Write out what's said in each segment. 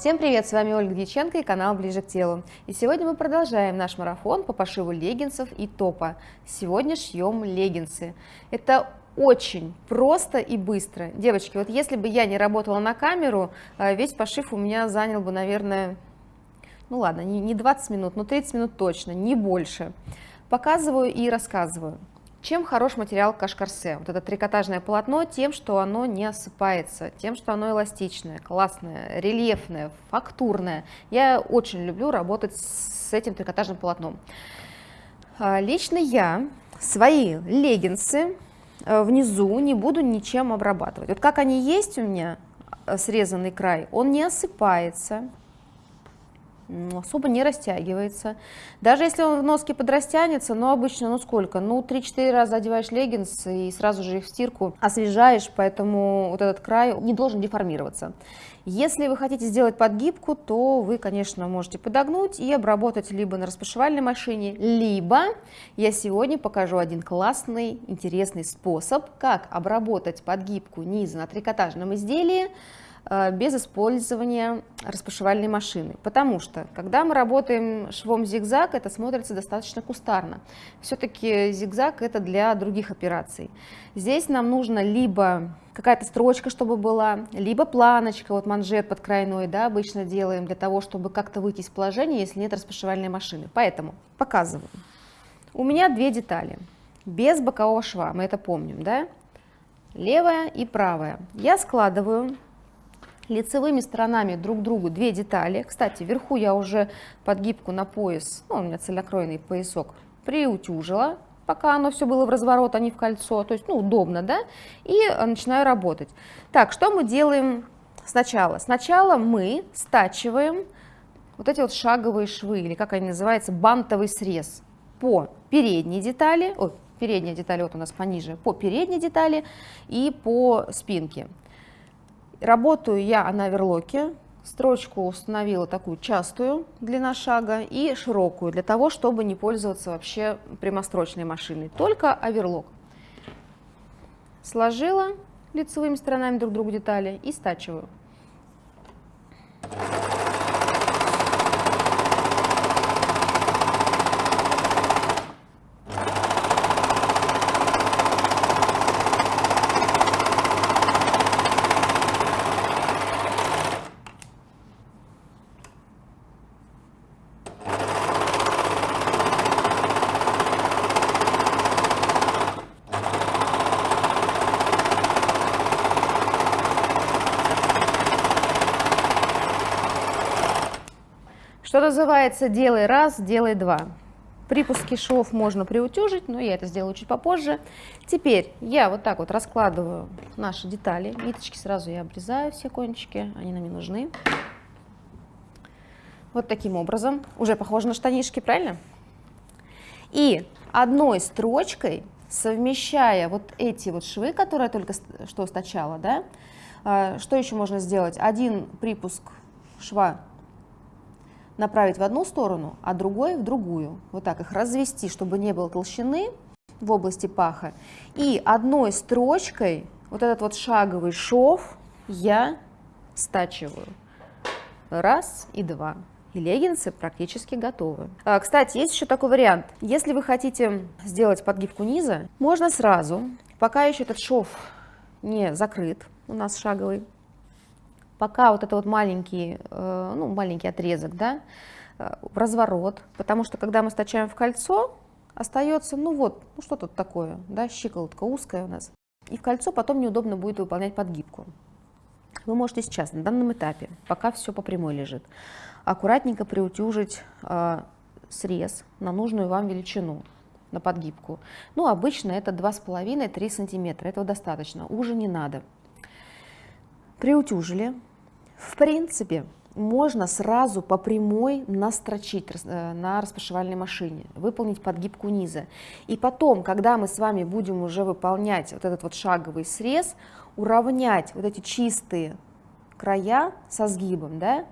Всем привет, с вами Ольга Дьяченко и канал Ближе к телу. И сегодня мы продолжаем наш марафон по пошиву леггинсов и топа. Сегодня шьем леггинсы. Это очень просто и быстро. Девочки, вот если бы я не работала на камеру, э, весь пошив у меня занял бы, наверное, ну ладно, не 20 минут, но 30 минут точно, не больше. Показываю и рассказываю. Чем хорош материал кашкарсе? Вот это трикотажное полотно тем, что оно не осыпается, тем, что оно эластичное, классное, рельефное, фактурное. Я очень люблю работать с этим трикотажным полотном. А, лично я свои леггинсы э, внизу не буду ничем обрабатывать. Вот как они есть у меня, э, срезанный край, он не осыпается, особо не растягивается. Даже если он в носке подрастянется, но обычно, ну сколько, ну 3-4 раза одеваешь леггинсы и сразу же их в стирку освежаешь, поэтому вот этот край не должен деформироваться. Если вы хотите сделать подгибку, то вы, конечно, можете подогнуть и обработать либо на распашивальной машине, либо я сегодня покажу один классный, интересный способ, как обработать подгибку низа на трикотажном изделии, без использования распашивальной машины. Потому что, когда мы работаем швом зигзаг, это смотрится достаточно кустарно. Все-таки зигзаг это для других операций. Здесь нам нужно либо какая-то строчка, чтобы была, либо планочка, вот манжет под крайной, да, обычно делаем для того, чтобы как-то выйти из положения, если нет распашивальной машины. Поэтому показываю. У меня две детали, без бокового шва, мы это помним, да? Левая и правая. Я складываю лицевыми сторонами друг к другу две детали. Кстати, вверху я уже подгибку на пояс, ну, у меня цельнокроенный поясок, приутюжила, пока оно все было в разворот, а не в кольцо, то есть, ну, удобно, да, и э, начинаю работать. Так, что мы делаем сначала? Сначала мы стачиваем вот эти вот шаговые швы, или как они называются, бантовый срез по передней детали, ой, передняя деталь вот у нас пониже, по передней детали и по спинке. Работаю я на верлоке, строчку установила такую частую длина шага и широкую, для того, чтобы не пользоваться вообще прямострочной машиной, только оверлок. Сложила лицевыми сторонами друг другу детали и стачиваю. Называется, делай раз, делай два. Припуски швов можно приутюжить, но я это сделаю чуть попозже. Теперь я вот так вот раскладываю наши детали. Ниточки сразу я обрезаю, все кончики, они нам не нужны. Вот таким образом. Уже похоже на штанишки, правильно? И одной строчкой, совмещая вот эти вот швы, которые я только что стачала, да, а, что еще можно сделать? Один припуск шва направить в одну сторону, а другой в другую. Вот так их развести, чтобы не было толщины в области паха. И одной строчкой вот этот вот шаговый шов я стачиваю. Раз и два. И леггинсы практически готовы. А, кстати, есть еще такой вариант. Если вы хотите сделать подгибку низа, можно сразу, пока еще этот шов не закрыт, у нас шаговый, пока вот это вот маленький, э, ну, маленький отрезок, да, э, разворот, потому что когда мы стачаем в кольцо, остается, ну вот, ну что тут такое, да, щиколотка узкая у нас, и в кольцо потом неудобно будет выполнять подгибку. Вы можете сейчас, на данном этапе, пока все по прямой лежит, аккуратненько приутюжить э, срез на нужную вам величину, на подгибку. Ну, обычно это 2,5-3 сантиметра, этого достаточно, уже не надо. Приутюжили, в принципе, можно сразу по прямой настрочить э, на распашивальной машине, выполнить подгибку низа. И потом, когда мы с вами будем уже выполнять вот этот вот шаговый срез, уравнять вот эти чистые края со сгибом, да,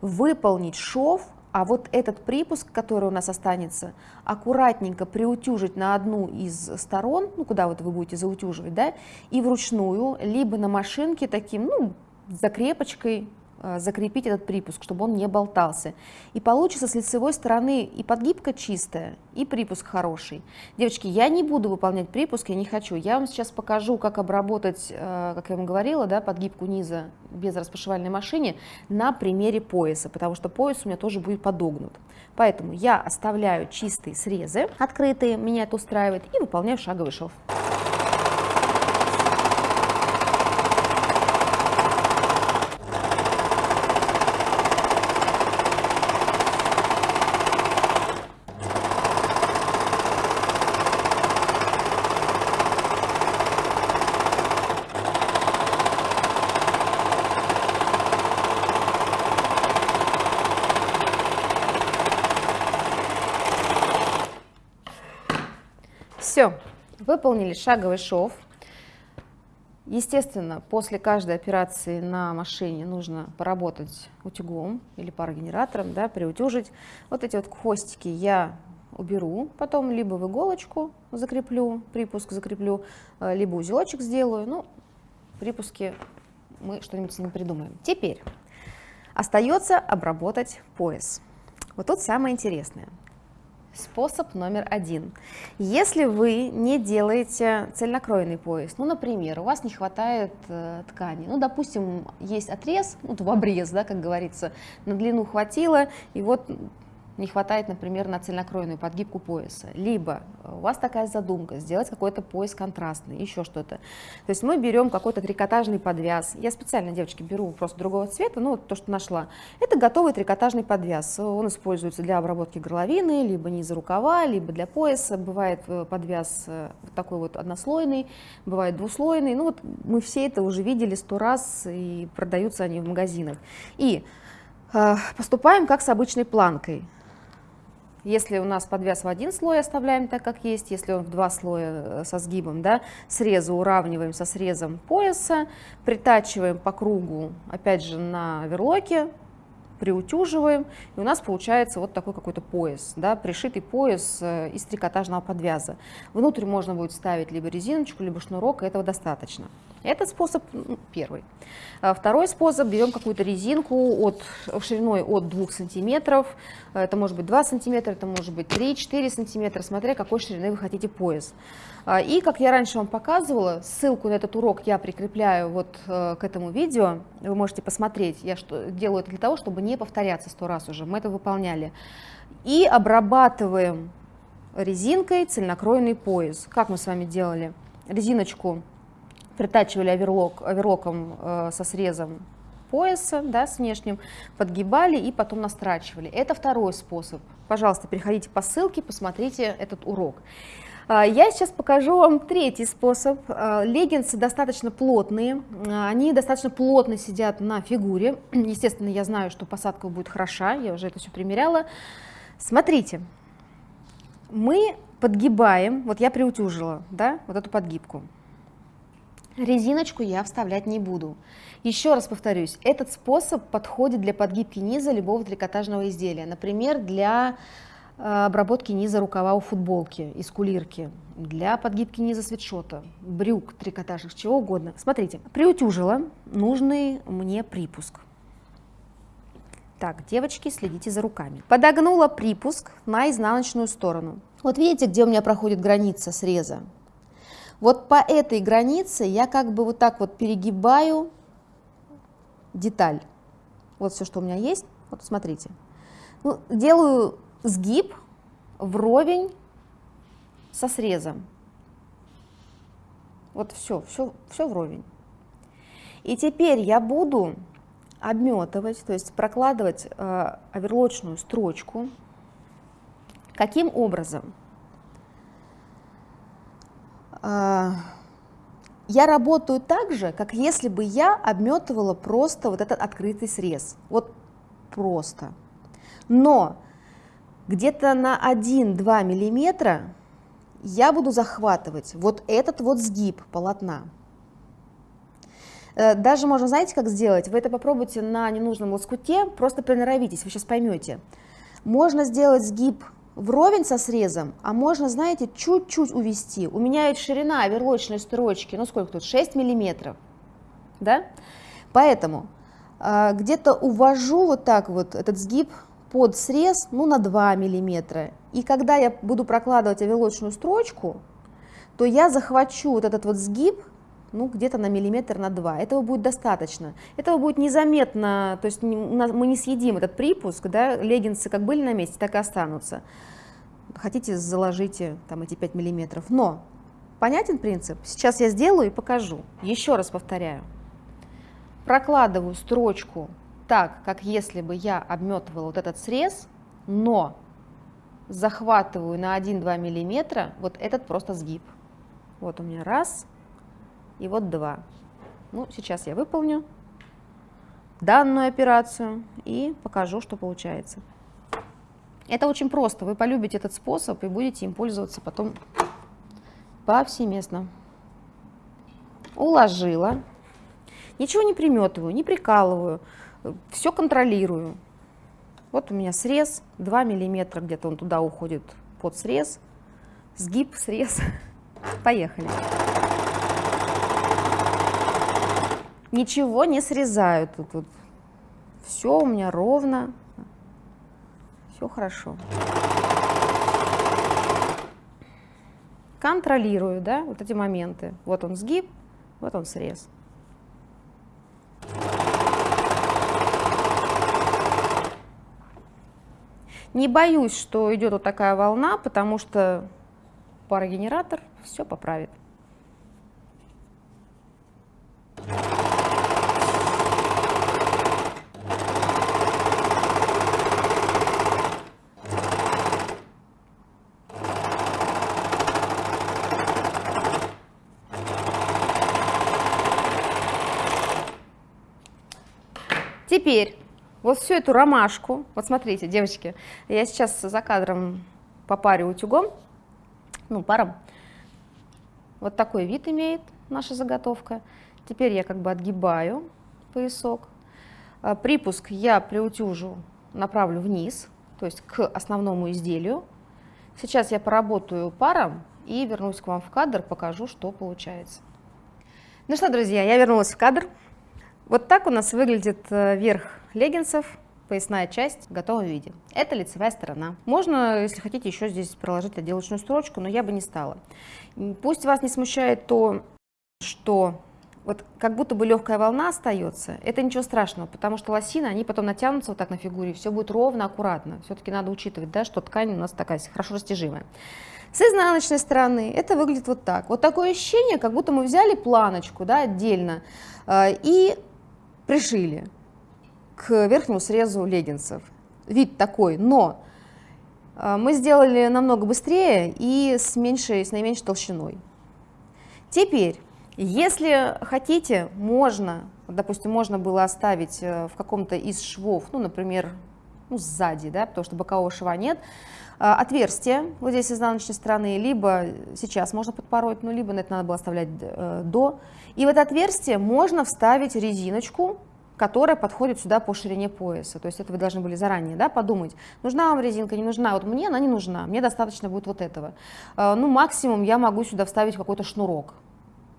выполнить шов, а вот этот припуск, который у нас останется, аккуратненько приутюжить на одну из сторон, ну куда вот вы будете заутюживать, да, и вручную, либо на машинке таким, ну, закрепочкой э, закрепить этот припуск, чтобы он не болтался. И получится с лицевой стороны и подгибка чистая, и припуск хороший. Девочки, я не буду выполнять припуск, я не хочу. Я вам сейчас покажу, как обработать, э, как я вам говорила, да, подгибку низа без распашивальной машины на примере пояса, потому что пояс у меня тоже будет подогнут. Поэтому я оставляю чистые срезы, открытые, меня это устраивает, и выполняю шаговый шов. Все, выполнили шаговый шов. Естественно, после каждой операции на машине нужно поработать утюгом или парогенератором, да, приутюжить. Вот эти вот хвостики я уберу, потом либо в иголочку закреплю, припуск закреплю, э, либо узелочек сделаю. Ну, припуски мы что-нибудь ним придумаем. Теперь остается обработать пояс. Вот тут самое интересное – Способ номер один. Если вы не делаете цельнокроенный пояс, ну, например, у вас не хватает э, ткани, ну, допустим, есть отрез, ну, в обрез, да, как говорится, на длину хватило, и вот не хватает, например, на цельнокроенную подгибку пояса. Либо у вас такая задумка, сделать какой-то пояс контрастный, еще что-то. То есть мы берем какой-то трикотажный подвяз. Я специально, девочки, беру просто другого цвета, ну вот то, что нашла. Это готовый трикотажный подвяз. Он используется для обработки горловины, либо низа рукава, либо для пояса. Бывает э, подвяз э, вот такой вот однослойный, бывает двуслойный. Ну вот мы все это уже видели сто раз, и продаются они в магазинах. И э, поступаем как с обычной планкой. Если у нас подвяз в один слой, оставляем так, как есть. Если он в два слоя э, со сгибом, да, срезы уравниваем со срезом пояса, притачиваем по кругу, опять же, на верлоке, приутюживаем, и у нас получается вот такой какой-то пояс, да, пришитый пояс э, из трикотажного подвяза. Внутрь можно будет ставить либо резиночку, либо шнурок, этого достаточно. Это способ ну, первый. А второй способ, берем какую-то резинку от, шириной от 2 сантиметров, это может быть 2 сантиметра, это может быть 3-4 сантиметра, смотря какой ширины вы хотите пояс. А, и, как я раньше вам показывала, ссылку на этот урок я прикрепляю вот э, к этому видео, вы можете посмотреть, я что, делаю это для того, чтобы не повторяться сто раз уже, мы это выполняли. И обрабатываем резинкой цельнокроенный пояс. Как мы с вами делали? Резиночку притачивали оверлок, оверлоком э, со срезом пояса, да, с внешним, подгибали и потом настрачивали. Это второй способ. Пожалуйста, переходите по ссылке, посмотрите этот урок. А, я сейчас покажу вам третий способ. А, леггинсы достаточно плотные, а, они достаточно плотно сидят на фигуре. Естественно, я знаю, что посадка будет хороша, я уже это все примеряла. Смотрите, мы подгибаем, вот я приутюжила, да, вот эту подгибку. Резиночку я вставлять не буду. Еще раз повторюсь, этот способ подходит для подгибки низа любого трикотажного изделия. Например, для э, обработки низа рукава у футболки из кулирки, для подгибки низа свитшота, брюк трикотажных, чего угодно. Смотрите, приутюжила нужный мне припуск. Так, девочки, следите за руками. Подогнула припуск на изнаночную сторону. Вот видите, где у меня проходит граница среза? Вот по этой границе я как бы вот так вот перегибаю деталь. Вот все, что у меня есть. Вот смотрите. Ну, делаю сгиб вровень со срезом. Вот все, все, все вровень. И теперь я буду обметывать, то есть прокладывать э, оверлочную строчку. Каким образом? А, я работаю так же, как если бы я обметывала просто вот этот открытый срез. Вот просто. Но где-то на 1-2 миллиметра я буду захватывать вот этот вот сгиб полотна. Э, даже можно, знаете, как сделать? Вы это попробуйте на ненужном лоскуте, просто приноровитесь, вы сейчас поймете. Можно сделать сгиб вровень со срезом, а можно, знаете, чуть-чуть увести. У меня ведь ширина оверлочной строчки, ну сколько тут, 6 миллиметров, да? Поэтому а, где-то увожу вот так вот этот сгиб под срез ну, на 2 миллиметра. И когда я буду прокладывать авилочную строчку, то я захвачу вот этот вот сгиб ну, где-то на миллиметр на 2. Этого будет достаточно. Этого будет незаметно, то есть мы не съедим этот припуск, да, леггинсы как были на месте, так и останутся. Хотите, заложите там эти 5 миллиметров. Но понятен принцип? Сейчас я сделаю и покажу. Еще раз повторяю. Прокладываю строчку так, как если бы я обметывала вот этот срез, но захватываю на 1-2 миллиметра вот этот просто сгиб. Вот у меня раз, и вот два. Ну, сейчас я выполню данную операцию и покажу, что получается. Это очень просто, вы полюбите этот способ и будете им пользоваться потом повсеместно. Уложила, ничего не приметываю, не прикалываю, все контролирую. Вот у меня срез, 2 миллиметра, где-то он туда уходит под срез, сгиб, срез. Поехали. Ничего не срезаю тут, тут. Все у меня ровно, все хорошо. Контролирую, да, вот эти моменты. Вот он сгиб, вот он срез. Не боюсь, что идет вот такая волна, потому что парогенератор все поправит. Теперь вот всю эту ромашку, вот смотрите, девочки, я сейчас за кадром попарю утюгом, ну, паром. Вот такой вид имеет наша заготовка. Теперь я как бы отгибаю поясок. А, припуск я приутюжу, направлю вниз, то есть к основному изделию. Сейчас я поработаю паром и вернусь к вам в кадр, покажу, что получается. Ну что, друзья, я вернулась в кадр. Вот так у нас выглядит э, верх леггинсов, поясная часть в готовом виде. Это лицевая сторона. Можно, если хотите, еще здесь проложить отделочную строчку, но я бы не стала. Пусть вас не смущает то, что вот как будто бы легкая волна остается, это ничего страшного, потому что лосины, они потом натянутся вот так на фигуре, все будет ровно, аккуратно. Все-таки надо учитывать, да, что ткань у нас такая хорошо растяжимая. С изнаночной стороны это выглядит вот так. Вот такое ощущение, как будто мы взяли планочку да, отдельно э, и пришили к верхнему срезу леггинсов. Вид такой, но э, мы сделали намного быстрее и с, меньшей, с наименьшей толщиной. Теперь, если хотите, можно, допустим, можно было оставить э, в каком-то из швов, ну, например, ну, сзади, да, потому что бокового шва нет, отверстие вот здесь с изнаночной стороны, либо сейчас можно подпороть, ну, либо на это надо было оставлять до, и в это отверстие можно вставить резиночку, которая подходит сюда по ширине пояса. То есть это вы должны были заранее да, подумать, нужна вам резинка, не нужна. Вот мне она не нужна, мне достаточно будет вот этого. А, ну, максимум я могу сюда вставить какой-то шнурок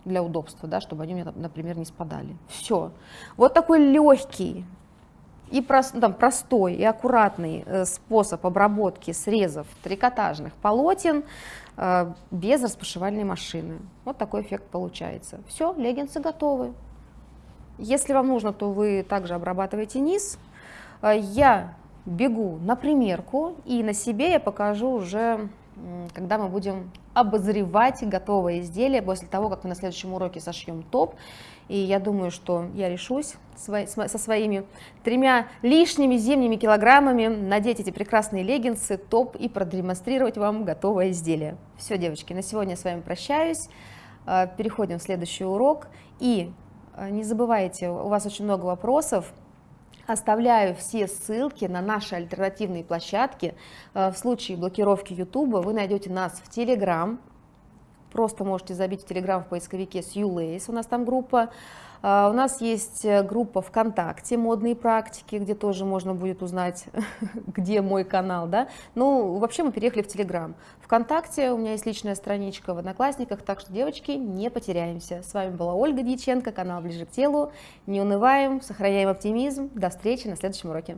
для удобства, да, чтобы они у меня, например, не спадали. Все. Вот такой легкий и прост, там, простой и аккуратный э, способ обработки срезов трикотажных полотен э, без распашивальной машины. Вот такой эффект получается. Все, леггинсы готовы. Если вам нужно, то вы также обрабатываете низ. Э, я бегу на примерку и на себе я покажу уже, когда мы будем обозревать готовое изделие после того, как мы на следующем уроке сошьем топ. И я думаю, что я решусь со своими тремя лишними зимними килограммами надеть эти прекрасные леггинсы, топ и продемонстрировать вам готовое изделие. Все, девочки, на сегодня я с вами прощаюсь. Э, переходим в следующий урок. И Э, не забывайте, у вас очень много вопросов. Оставляю все ссылки на наши альтернативные площадки. Э, в случае блокировки YouTube вы найдете нас в Telegram, просто можете забить в Telegram в поисковике Сью Лейс, у нас там группа. А, у нас есть э, группа ВКонтакте «Модные практики», где тоже можно будет узнать, где мой канал. Да? Ну, вообще мы переехали в Телеграм. ВКонтакте у меня есть личная страничка в Одноклассниках, так что, девочки, не потеряемся. С вами была Ольга Дьяченко, канал «Ближе к телу». Не унываем, сохраняем оптимизм. До встречи на следующем уроке.